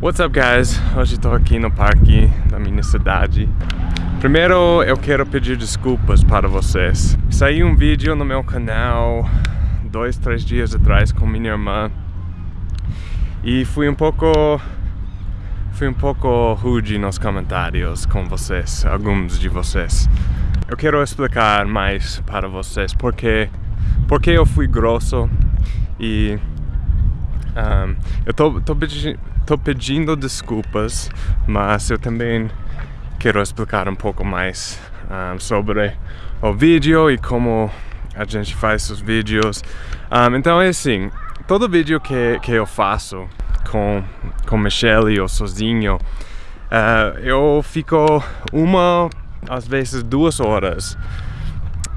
What's up guys? Hoje estou aqui no parque da minha cidade. Primeiro eu quero pedir desculpas para vocês. Saiu um vídeo no meu canal dois, três dias atrás com minha irmã e fui um pouco fui um pouco rude nos comentários com vocês, alguns de vocês. Eu quero explicar mais para vocês porque porque eu fui grosso e um, eu tô, tô, pedi tô pedindo desculpas, mas eu também quero explicar um pouco mais um, sobre o vídeo e como a gente faz os vídeos. Um, então é assim, todo vídeo que, que eu faço com, com Michelle ou sozinho, uh, eu fico uma, às vezes duas horas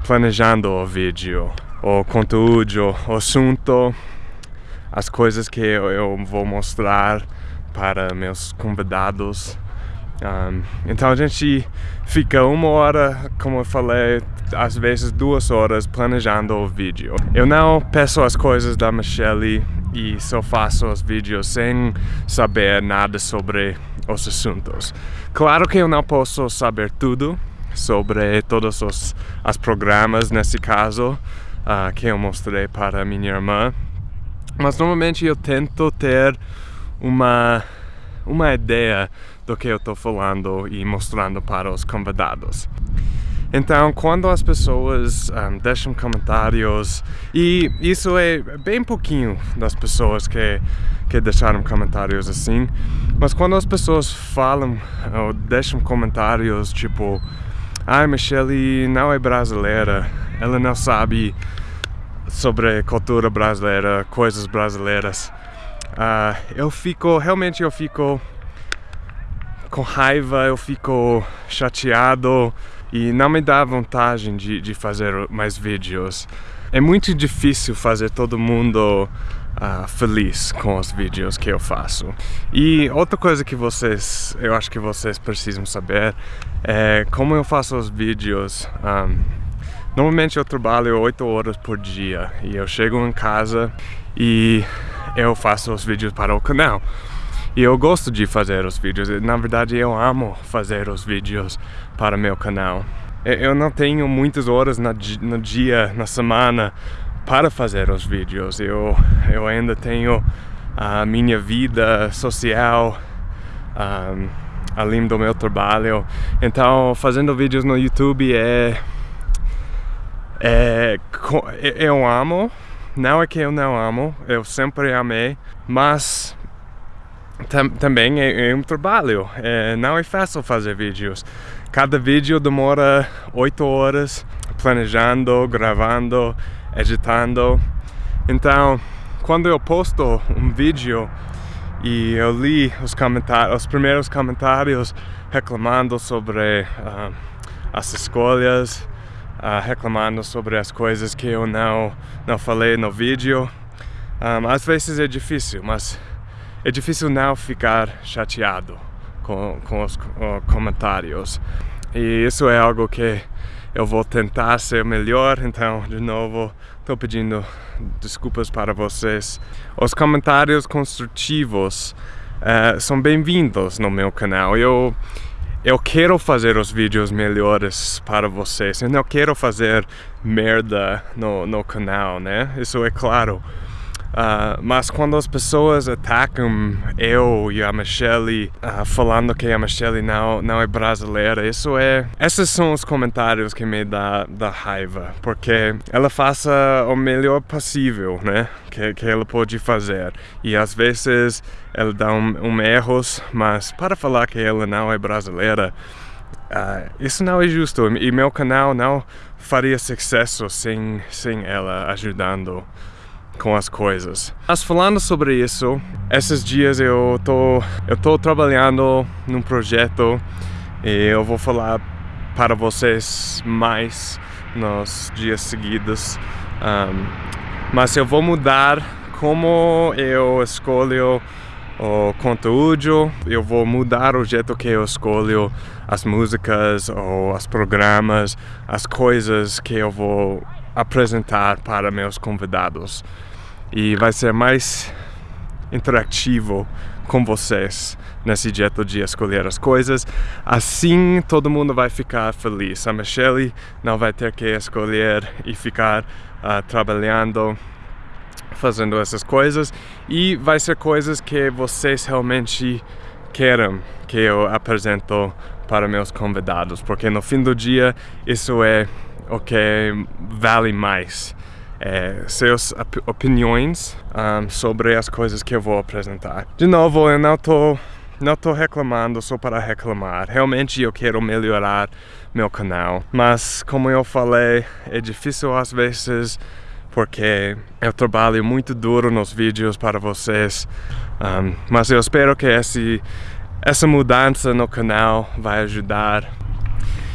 planejando o vídeo, o conteúdo, o assunto, as coisas que eu vou mostrar para meus convidados. Um, então a gente fica uma hora, como eu falei, às vezes duas horas planejando o vídeo. Eu não peço as coisas da Michelle e só faço os vídeos sem saber nada sobre os assuntos. Claro que eu não posso saber tudo sobre todos os, os programas, nesse caso, uh, que eu mostrei para minha irmã. Mas normalmente eu tento ter uma, uma ideia do que eu estou falando e mostrando para os convidados. Então, quando as pessoas um, deixam comentários, e isso é bem pouquinho das pessoas que, que deixaram comentários assim, mas quando as pessoas falam ou deixam comentários tipo Ai, Michelle não é brasileira, ela não sabe sobre cultura brasileira, coisas brasileiras. Uh, eu fico, realmente eu fico com raiva, eu fico chateado e não me dá vontade de, de fazer mais vídeos. É muito difícil fazer todo mundo uh, feliz com os vídeos que eu faço. E outra coisa que vocês, eu acho que vocês precisam saber é como eu faço os vídeos. Um, Normalmente eu trabalho 8 horas por dia e eu chego em casa e eu faço os vídeos para o canal. E eu gosto de fazer os vídeos, na verdade eu amo fazer os vídeos para meu canal. Eu não tenho muitas horas no dia, na semana para fazer os vídeos. Eu, eu ainda tenho a minha vida social um, além do meu trabalho. Então fazendo vídeos no YouTube é é, eu amo, não é que eu não amo, eu sempre amei, mas tam, também é, é, um trabalho, é, não é fácil fazer vídeos. Cada vídeo demora 8 horas planejando, gravando, editando. Então, quando eu posto um vídeo e eu li os, comentários, os primeiros comentários reclamando sobre uh, as escolhas, uh, reclamando sobre as coisas que eu não, não falei no vídeo. Um, às vezes é difícil, mas é difícil não ficar chateado com, com os comentários. E isso é algo que eu vou tentar ser melhor, então, de novo, estou pedindo desculpas para vocês. Os comentários construtivos uh, são bem-vindos no meu canal. Eu, eu quero fazer os vídeos melhores para vocês. Eu não quero fazer merda no, no canal, né? Isso é claro. Uh, mas quando as pessoas atacam eu e a Michelle uh, falando que a Michelle não, não é brasileira, isso é... Esses são os comentários que me dá, dá raiva, porque ela faça o melhor possível, né? Que, que ela pode fazer. E às vezes ela dá um, um erros, mas para falar que ela não é brasileira, uh, isso não é justo. E meu canal não faria sucesso sem, sem ela ajudando com as coisas. Mas falando sobre isso, esses dias eu tô, eu tô trabalhando num projeto e eu vou falar para vocês mais nos dias seguidos. Um, mas eu vou mudar como eu escolho o conteúdo, eu vou mudar o jeito que eu escolho as músicas ou os programas, as coisas que eu vou apresentar para meus convidados e vai ser mais interativo com vocês nesse jeito de escolher as coisas. Assim todo mundo vai ficar feliz. A Michelle não vai ter que escolher e ficar uh, trabalhando fazendo essas coisas e vai ser coisas que vocês realmente querem que eu apresento para meus convidados, porque no fim do dia isso é o que vale mais. É, op opiniões um, sobre as coisas que eu vou apresentar. De novo, eu não tô, não tô reclamando só para reclamar. Realmente eu quero melhorar meu canal. Mas como eu falei, é difícil às vezes porque eu trabalho muito duro nos vídeos para vocês. Um, mas eu espero que esse, essa mudança no canal vai ajudar.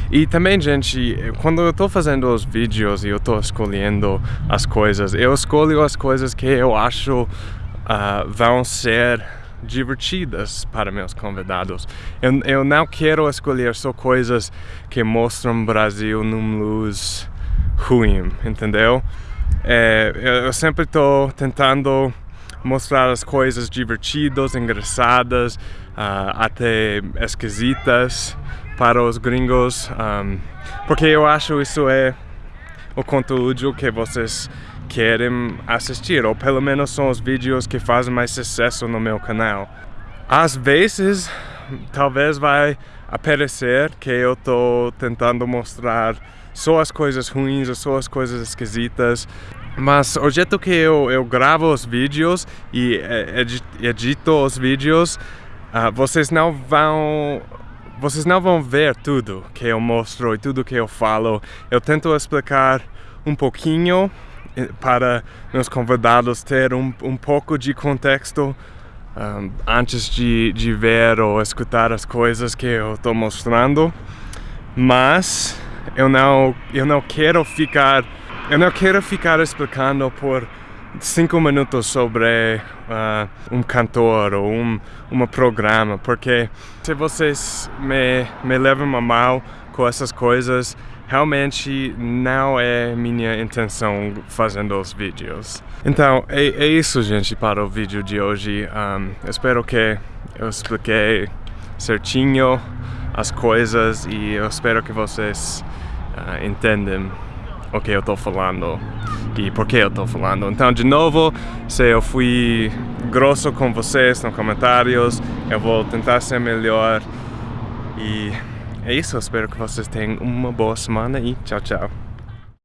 E também, gente, quando eu estou fazendo os vídeos e eu estou escolhendo as coisas, eu escolho as coisas que eu acho uh, vão ser divertidas para meus convidados. Eu, eu não quero escolher só coisas que mostram o Brasil num luz ruim, entendeu? É, eu sempre estou tentando mostrar as coisas divertidas, engraçadas, uh, até esquisitas para os gringos, um, porque eu acho isso é o conteúdo que vocês querem assistir, ou pelo menos são os vídeos que fazem mais sucesso no meu canal. Às vezes, talvez vai aparecer que eu estou tentando mostrar só as coisas ruins ou só as coisas esquisitas. Mas o jeito que eu, eu gravo os vídeos e é, edito os vídeos, uh, vocês não vão vocês não vão ver tudo que eu mostro e tudo que eu falo. Eu tento explicar um pouquinho eh, para meus convidados ter um, um pouco de contexto um, antes de, de ver ou escutar as coisas que eu estou mostrando. Mas eu não, eu não quero ficar, eu não quero ficar explicando por cinco minutos sobre uh, um cantor ou um, um programa, porque se vocês me, me levam a mal com essas coisas, realmente não é minha intenção fazendo os vídeos. Então, é, é isso, gente, para o vídeo de hoje. Um, espero que eu expliquei certinho as coisas e eu espero que vocês uh, entendem o que eu estou falando e por que eu estou falando. Então, de novo, se eu fui grosso com vocês nos comentários, eu vou tentar ser melhor. E é isso, espero que vocês tenham uma boa semana e tchau, tchau.